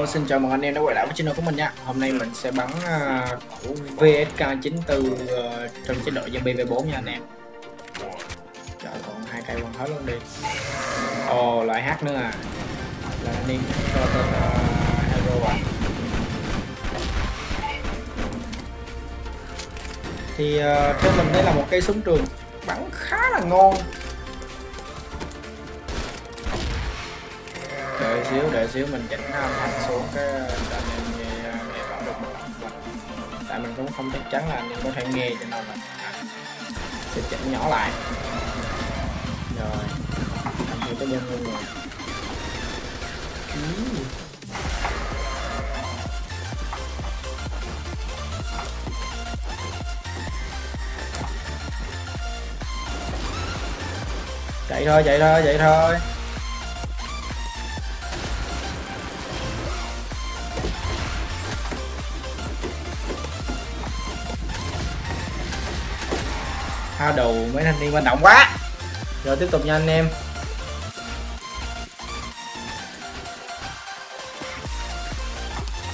Hello, xin chào mừng anh em đã quay lại với channel của mình nha. Hôm nay mình sẽ bắn uh, của VSK 94 uh, trong chế độ zombie V4 nha anh em. Trời còn hai cây còn hết luôn đi. Ồ, oh, loại hát nữa à? Là anh em cho tên uh, à, hero à. Thì à, uh, theo mình đây là một cây súng trường. Bắn khá là ngon. Xíu đợi xíu mình chỉnh âm thanh xuống cái cho anh em nghe nghe rõ được một mình tại mình cũng không chắc chắn là anh em có thể nghe cho nên là sẽ chỉnh nhỏ lại. Rồi anh thử cái bên luôn rồi chạy thôi chạy thôi chạy thôi. Ha đầu mấy thanh niên manh động quá. Rồi tiếp tục nha anh em.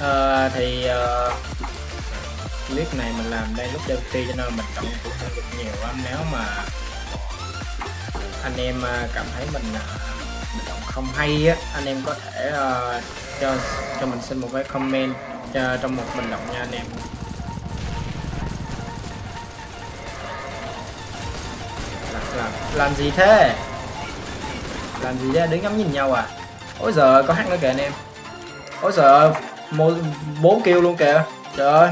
À, thì uh, clip này mình làm đây lúc đêm phi cho nên mình động cũng hơi được nhiều lắm nếu mà anh em ờ, cảm thấy mình mình động không hay á anh em có thể uh, cho cho mình xin một cái comment cho, trong một bình luận nha anh em. Làm, gì thế? Làm gì thế? Đứng ngắm nhìn nhau à? Ôi giờ có hát nữa kìa anh em. Ôi giờ một bốn kêu luôn kìa. Trời ơi.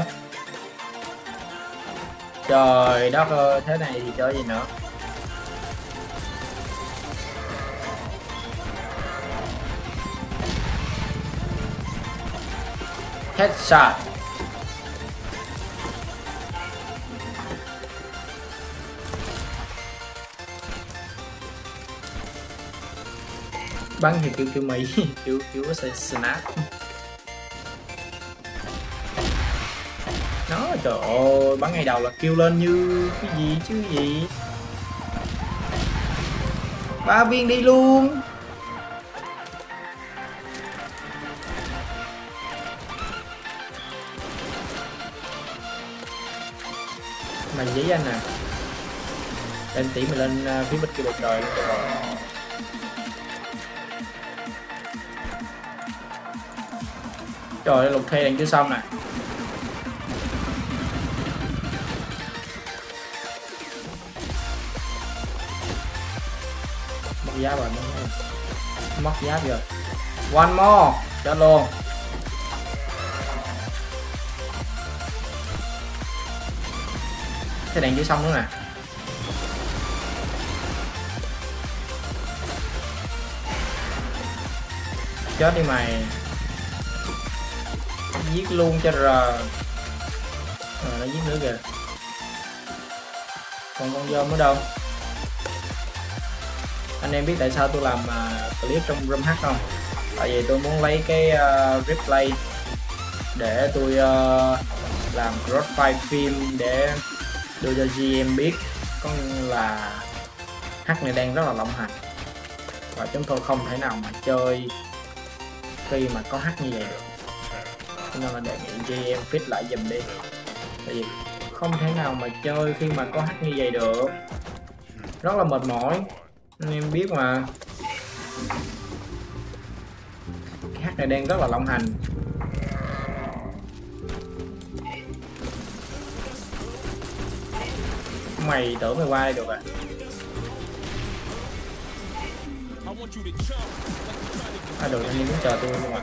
Trời đất ơi thế này thì chơi gì nữa? Headshot. Bắn thì kêu kêu mỹ kêu kêu sẽ snap nó trời ơi bắn ngay đầu là kêu lên như cái gì chứ gì? Ba viên đi luôn. Mày giấy anh à. Lên tỉ mày lên uh, phía bên kia bầu trời luôn rồi Trời ơi, lục thi đang chưa xong nè. Mất giáp rồi, mất giáp rồi One more, chết luôn. Thế đèn chưa xong nữa nè. Chết đi mày giết luôn cho r rồi ờ, nó giết nữa kìa. Còn con dơm ở đâu? Anh em biết tại sao tôi làm uh, clip trong room h không? Tại vì tôi muốn lấy cái uh, replay để tôi uh, làm crossfire phim để đưa cho GM biết. Có là H này đang rất là lộng hành. Và chúng tôi không thể nào mà chơi khi mà có H như vậy được cho nên là đề nghị GM fit lại dùm đi. Tại vì không thể nào mà chơi khi mà có hack như vậy được. Rất là mệt mỏi. Anh em biết mà. Cái hack này đang rất là lộng hành. Mày tưởng mày qua đây được à? À được anh em muốn chờ tôi luôn ạ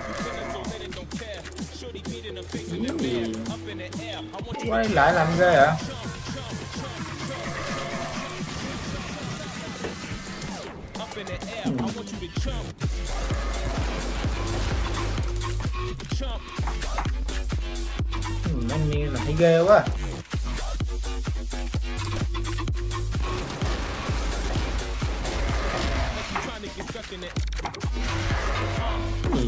quay lại làm ghê hả? Ừ, anh nghe là thấy ghê quá. Ừ,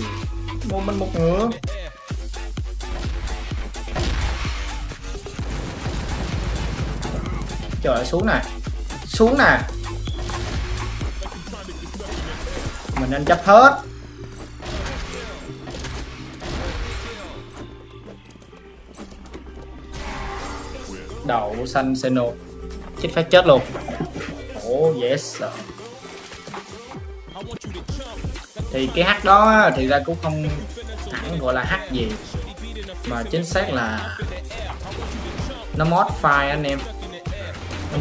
một mình một ngựa Trời xuống nè. Xuống nè. Mình nên chấp hết. Đậu xanh Seno. Chết phát chết luôn. Oh yes Thì cái hát đó thì ra cũng không hẳn gọi là hát gì. Mà chính xác là Nó mod file anh em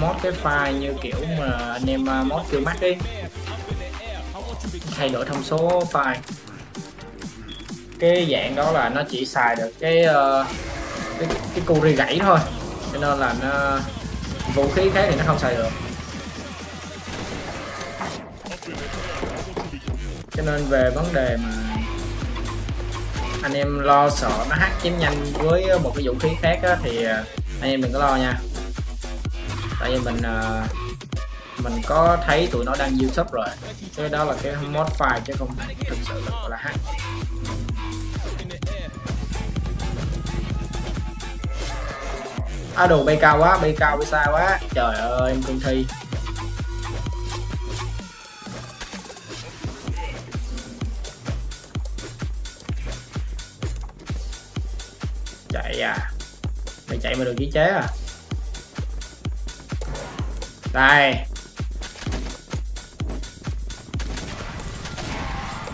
mod cái file như kiểu mà anh em à, mod kiểu mắt đi. Thay đổi thông số file. Cái dạng đó là nó chỉ xài được cái uh, cái, cái cu ri gãy thôi. Cho nên là nó vũ khí khác thì nó không xài được. Cho nên về vấn đề mà anh em lo sợ nó hack chém nhanh với một cái vũ khí khác á, thì à, anh em đừng có lo nha tại vì mình uh, mình có thấy tụi nó đang youtube rồi. Cái đó là cái mod file chứ không thực sự là gọi là hack. À đồ bay cao quá bay cao bay xa quá. Trời ơi em cương thi. Chạy à. Mày chạy mà được ký chế à? Đây.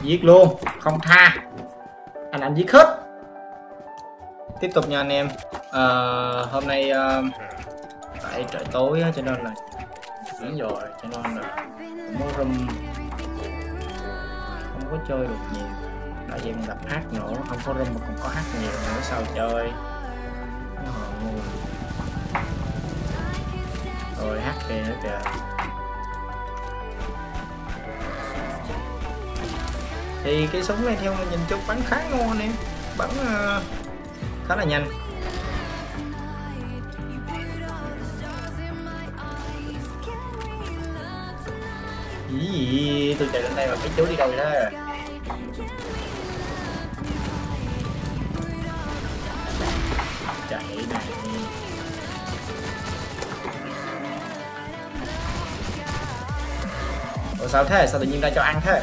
Giết luôn không tha. Anh anh giết hết. Tiếp tục nha anh em. À, hôm nay ờ, à, tại trời tối á, cho nên là chuyển rồi cho nên là không có room. Không có chơi được nhiều. Tại vì mình gặp hát nữa không có room mà còn có hát nhiều nữa sao chơi? Rồi hát kìa nữa kìa. Thì cái súng này theo mình nhìn chung bắn khá ngon em bắn uh, khá là nhanh. Gì? Tôi chạy lên đây mà cái chú đi đâu vậy đó? Chạy này. Ủa, sao thế? Sao tự nhiên ra cho ăn thế?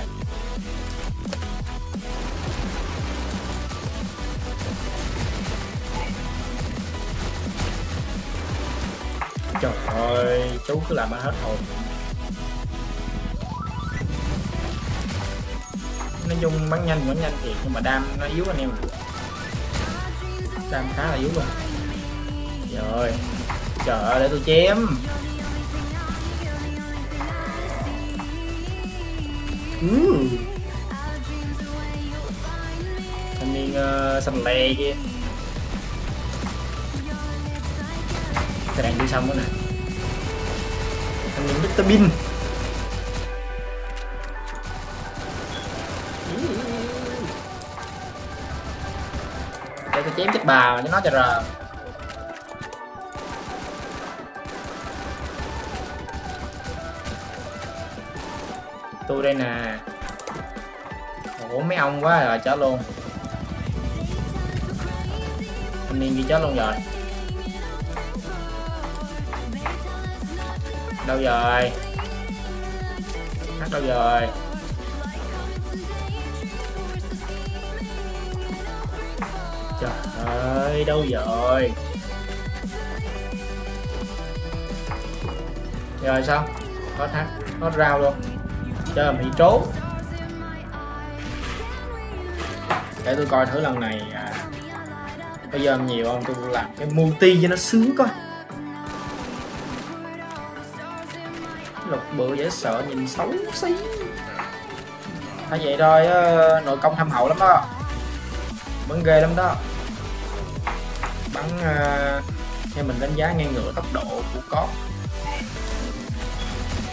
Trời ơi, chú cứ làm ăn hết hồn. Nói chung bắn nhanh bắn nhanh thì nhưng mà đam nó yếu anh em đam khá là yếu luôn. Rồi trời ơi, để tôi chém. Ừ. uh. thanh niên uh, xanh lè kia cái đạn đi xong nữa nè thanh niên Mr. Bean để tôi chém chết bà cho nó cho rờ tôi đây nè. Ủa, mấy ông quá rồi, chết luôn. Thanh niên đi chết luôn rồi. Đâu rồi? Hát đâu rồi? Trời ơi, đâu rồi? Rồi sao? Hết hát hết rau luôn chơi bị trốn. Để tôi coi thử lần này à, bây giờ nhiều không? Tôi làm cái multi cho nó sướng coi. Lục bự dễ sợ nhìn xấu xí. Thay vậy thôi nội công thâm hậu lắm đó. Bắn ghê lắm đó. Bắn uh, theo mình đánh giá ngang ngửa tốc độ của có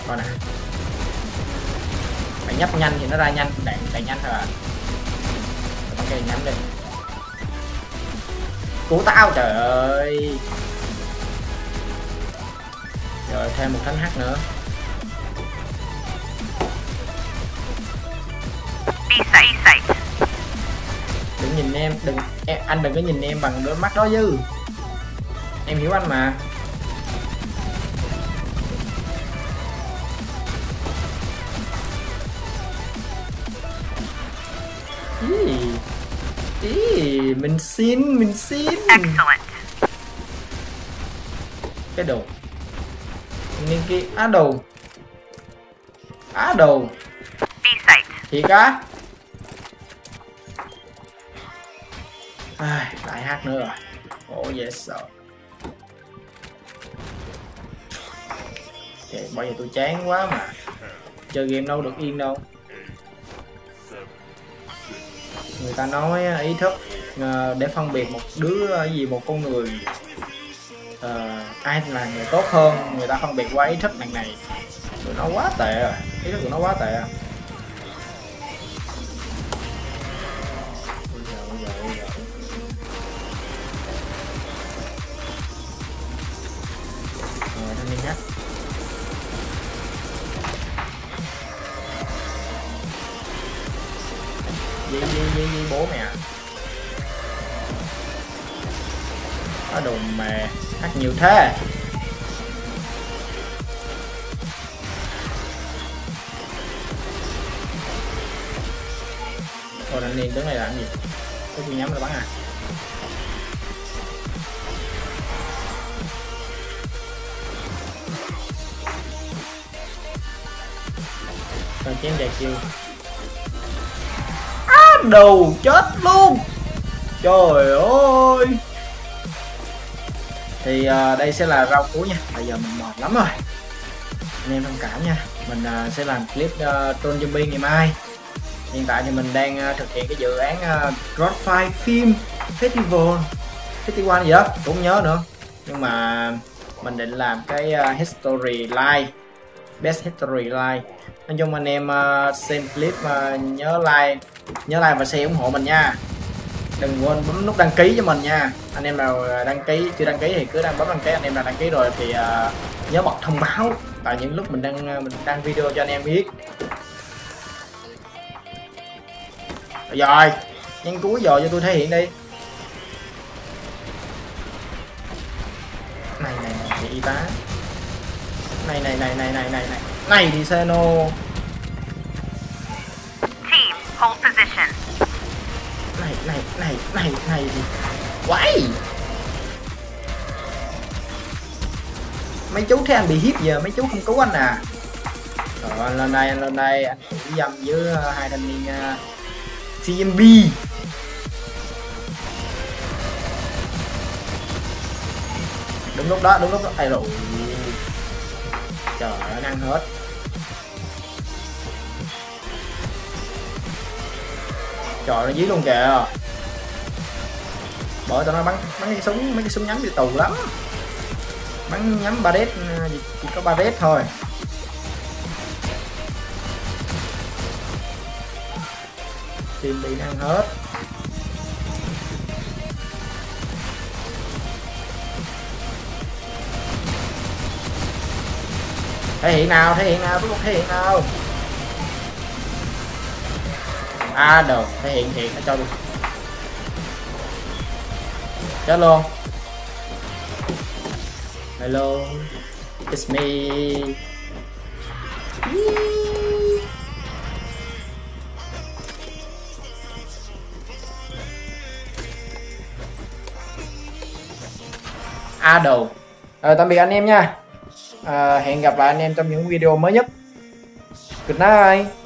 coi nè phải nhấp nhanh thì nó ra nhanh. Đạn đạn nhanh thôi à. Cây nhắm đi. Cứu tao trời ơi. Rồi thêm một thánh h nữa. Đừng nhìn em đừng em, anh đừng có nhìn em bằng đôi mắt đó chứ em hiểu anh mà ý, ý mình xin mình xin. Excellent. cái đồ Ninki á đồ á đồ thiệt á. Ai lại hát nữa rồi. Oh yes sir okay, bây giờ tôi chán quá mà. Chơi game đâu được yên đâu người ta nói à, ý thức à, để phân biệt một đứa à, gì một con người uh, ai là người tốt hơn người ta phân biệt qua ý thức đằng này. Tụi nó quá tệ rồi ý thức của nó quá tệ Rồi, Di di di di bố mẹ. Có đồ mè Hát nhiều thế. Thôi anh niên đứng này làm gì? Có gì nhắm là bắn à? Còn chém dài chiêu. Đầu chết luôn. Trời ơi. Thì uh, đây sẽ là rau cuối nha. Bây giờ mình mệt lắm rồi. Anh em thông cảm nha. Mình uh, sẽ làm clip à, uh, Troll Zombie ngày mai. Hiện tại thì mình đang uh, thực hiện cái dự án uh, Godfire Film Festival. Festival gì đó cũng nhớ nữa. Nhưng mà mình định làm cái uh, History Live Best History Live nói chung anh em uh, xem clip uh, nhớ like nhớ like và share ủng hộ mình nha. Đừng quên bấm nút đăng ký cho mình nha. Anh em nào đăng ký chưa đăng ký thì cứ đăng bấm đăng ký. Anh em nào đăng ký rồi thì uh, nhớ bật thông báo tại những lúc mình đăng à, mình đăng video cho anh em biết. Rồi nhân cuối giờ cho tôi thể hiện đi. Này này này y tá. Này này này này này này này. Này thì Seno hold position. này này này này này quái. Mấy chú thấy anh bị hiếp giờ mấy chú không cứu anh à? Rồi lên đây anh lên đây anh thủ dâm với ờ, hai thanh niên ờ, uh, CMB. đúng lúc đó đúng lúc đó. Ai rồi trời ơi ăn hết. Trời nó dí luôn kìa. Bởi tao nó bắn bắn cái súng mấy cái súng nhắm bị tù lắm. Bắn nhắm ba đét chỉ, chỉ có ba đét thôi. Tìm bị ăn hết. Thể hiện nào thể hiện nào rút thể hiện nào? À được thể hiện hiện nó cho luôn chết luôn. Hello it's me. A đầu. Rồi tạm biệt anh em nha. À, hẹn gặp lại anh em trong những video mới nhất. Good night.